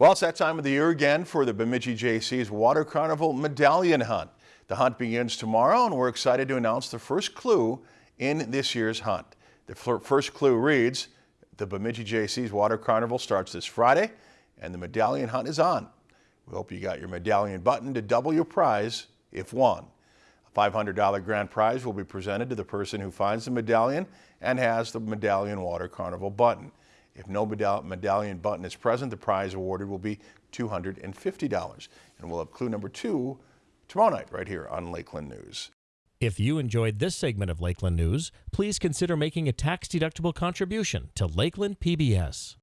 Well, it's that time of the year again for the Bemidji Jaycees Water Carnival Medallion Hunt. The hunt begins tomorrow and we're excited to announce the first clue in this year's hunt. The first clue reads, the Bemidji Jaycees Water Carnival starts this Friday and the medallion hunt is on. We hope you got your medallion button to double your prize if won. A $500 grand prize will be presented to the person who finds the medallion and has the Medallion Water Carnival button. If no medallion button is present, the prize awarded will be $250. And we'll have clue number two tomorrow night right here on Lakeland News. If you enjoyed this segment of Lakeland News, please consider making a tax-deductible contribution to Lakeland PBS.